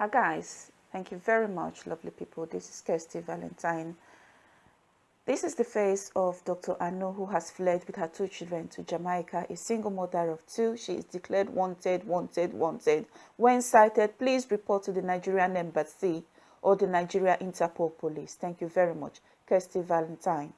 Hi guys, thank you very much, lovely people. This is Kirsty Valentine. This is the face of Dr. Anu who has fled with her two children to Jamaica, a single mother of two. She is declared wanted, wanted, wanted. When sighted, please report to the Nigerian Embassy or the Nigeria Interpol Police. Thank you very much. Kirsty Valentine.